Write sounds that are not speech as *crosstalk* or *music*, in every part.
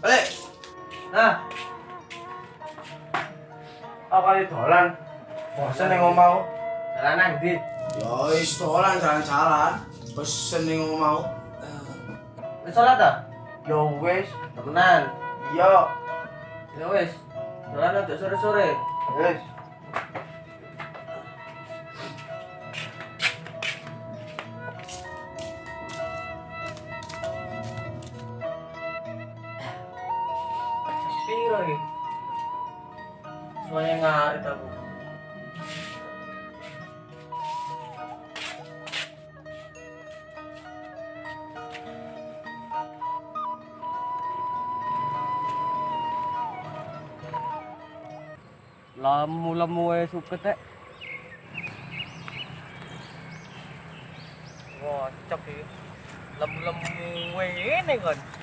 Balik. Nah. Aku kali dolan. Bosen ning omahku. Dolan nang ndi? Ya wis dolan jalan-jalan. Bosen ning omahku. Eh, wis salat ta? yo wis, temenan Iya. Ya wis. Dolan aja sore-sore. Wis. nga ito mo. Lamu lamu eh suket eh. Wah, cocok sih. Lamu lamu eh ini kan.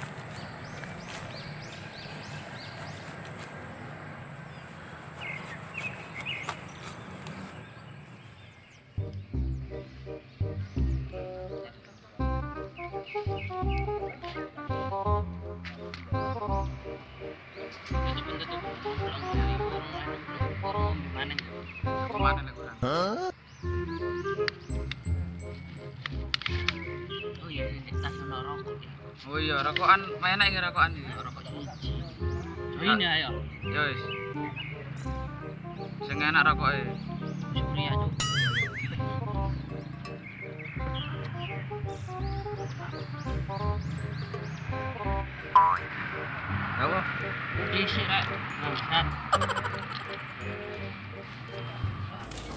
Lemu-lemu ngene kon. Oh iya, di ono rokok. Oh iya, rokokan enak iki rokokan iki. Rokok siji. Join ya ayo. Ya wis. Sing enak rokoke. Surya cuk. Ya apa? Isi rek.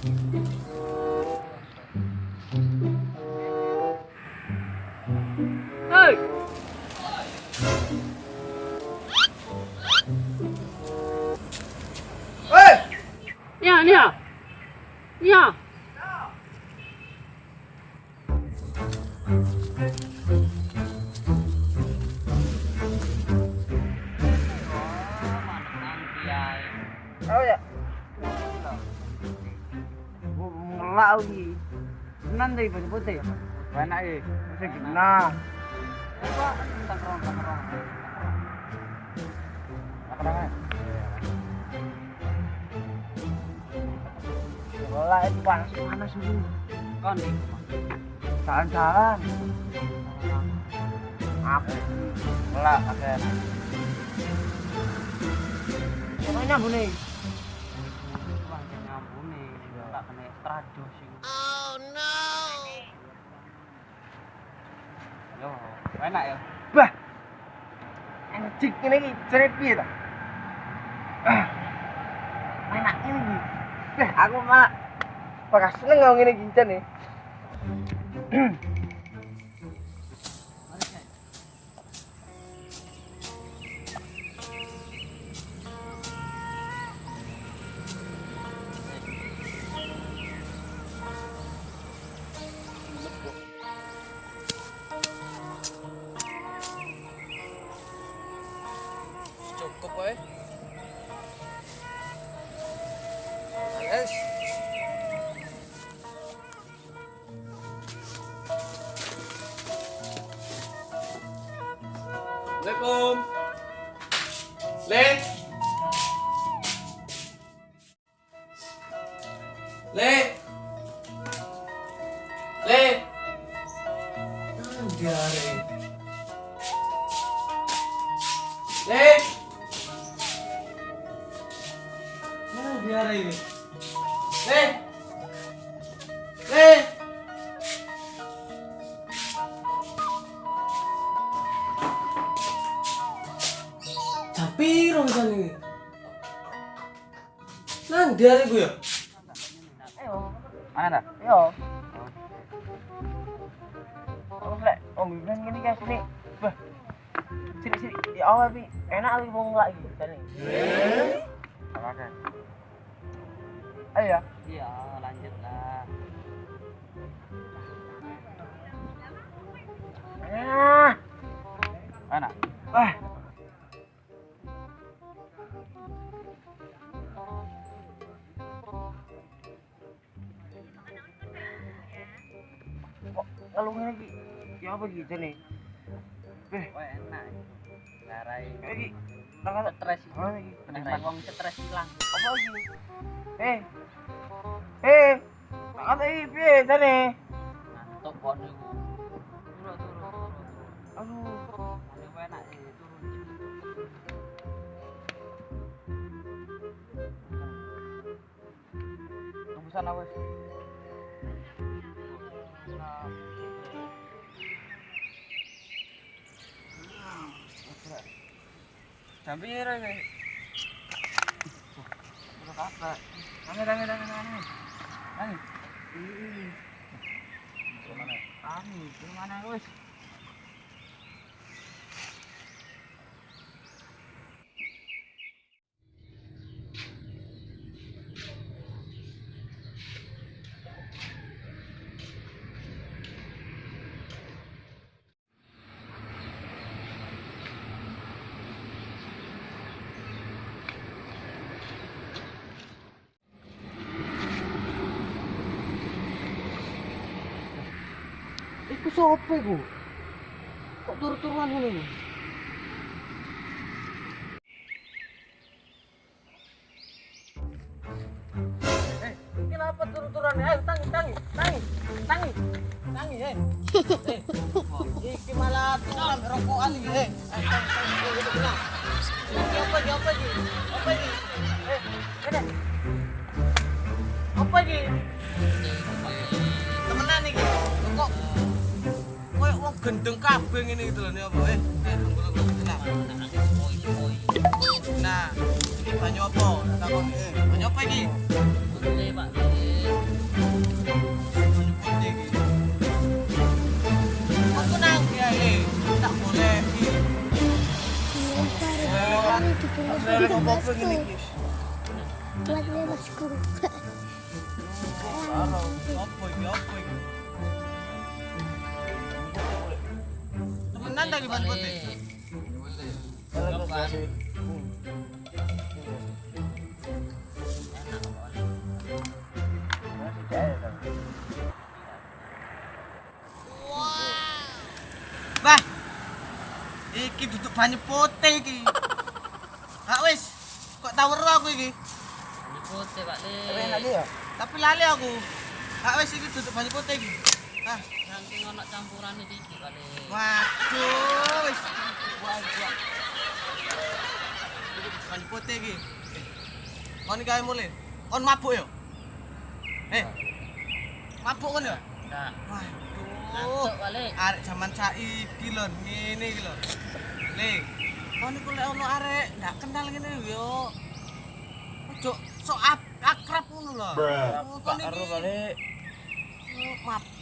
喂喂，你好，你好，你好。Iki. Tenan ta iki putih ya? Enak iki. Sing nah. Ngelak itu panas panas itu. Kon nih. Jalan-jalan. Apa? Ngelak pakai. Ke mana nyambung nih? Trados iku. Yo, enak ya. Bah. Anjing ini iki jare piye ta? Ah. Enak ini iki. Bah, aku malah bakal seneng ngene iki jan Rong ini. Nang diare gue ya? Mana dah? Yo. Oh, lek, om bimbing gini guys ini. Bah. Sini sini. Di awal bi enak lagi mau ngelak gitu kan nih. Apa kan? Ayo ya. Iya, lanjut lah. Ah. Mana? Wah. Kok ngene iki ya apa gitu nih? Beh, Wah, enak. Larai nang stres. Penikmat wong stres hilang. Apa iki? Eh. Eh. Piye jane? Ngantuk kon niku. Turun turun turun. Aduh. Paling enak turun. Tunggu sana wes. Jam piro iki? Udah kakak. Tangi tangi tangi tangi. Tangi. Ih. Gimana? Tangi, gimana wes? Iku sapa iku? Kok turu-turuan ngono iku? Eh, kenapa turu-turuan? Ayo tangi, tangi, tangi, tangi, tangi, eh. Eh, iki malah tulang rokokan eh. Ayo tangi, tangi, eh, apa apa? Apa iki? Eh, kene. Apa iki? Gendeng kabeh ngene gitu lho, ini apa? Eh, eh, tunggu, tunggu, tenang. Nah, ini banyu apa? Takon, eh, banyu apa iki? Oke, Pak. Banyu putih iki. Aku nang kiai, tak boleh iki. Saya ngomong apa ngene iki? Karo, apa iki? Apa iki? Temenan tadi banyu putih. Bah. Iki duduk banyu putih iki. *laughs* Hak wis, kok tau weruh aku iki. Putih, Pak Le. Tapi lali aku. Hak wis iki duduk banyu putih iki. Ah, Saking ono campurane iki, Le. waduh wis. Duduk banyu putih iki. Eh, Kon ae mulai. Kon mabuk yo. Eh. Mabuk kon yo? Nah, Waduh. Pak Le. arek zaman saiki lho ngene iki lho le kon iku lek ono arek ndak kenal ngene yo ojo sok ak- akrab ngono lho kon iki balik.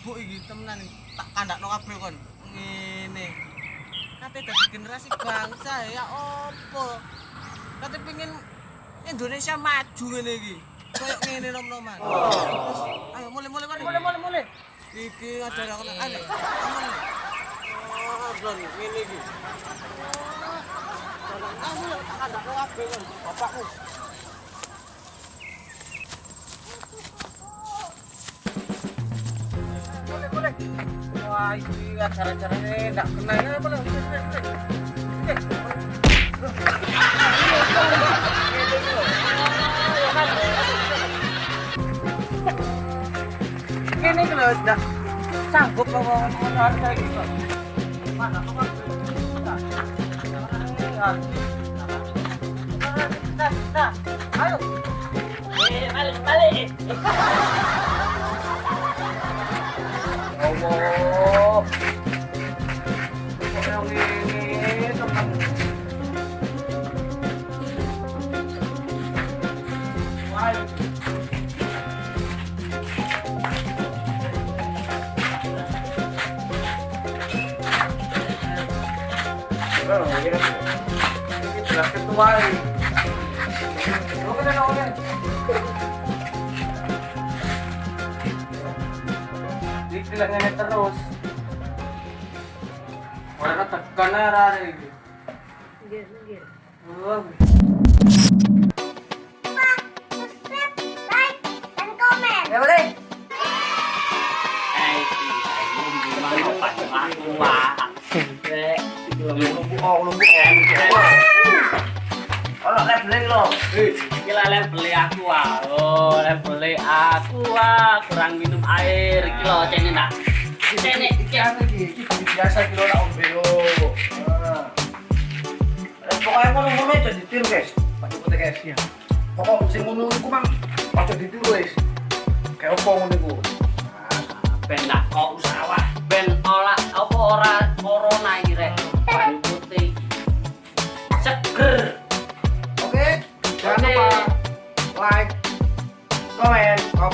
Mabuk iki temenan tak kandakno kabeh kon. Ngene. Kate dadi generasi bangsa ya opo kate pengen Indonesia maju ngene iki. Koyo ngene nom-noman. Ayo mulai mulai mulai mulai mulai iki ada aku ayo aman oh blon ngene iki. Kamu lho tak kandakno kabeh kon. Bapakmu wah ini acara-acaranya nggak kena ya boleh boleh boleh boleh ini kalau tidak sanggup harus kayak gitu mana kok Nah, nah, ayo. Eh, balik, balik. *laughs* Allah. Kok yang ini teman. Wah. Oh, ini ini jelas ketua ini. Oke, oke, Jadi ngene terus. Ora tekan ara iki. Nggih, nggih. Oh. Ya. Ora leveling lo. Iki lele beli aku ah. Oh, beli aku ah. Kurang minum air. Iki lho cene nak. Cene iki anu iki, iki biasa iki lo nak ombe yo. Nah. Eh, Pokoknya ngono ngono aja ditiru guys. Pak Cepet guys. Ya. Pokok sing ngono iku mang aja ditiru guys. Kayak opo ngono iku. ben nak kok usawah ben olah apa ora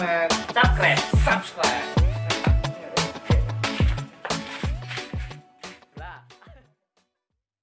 plan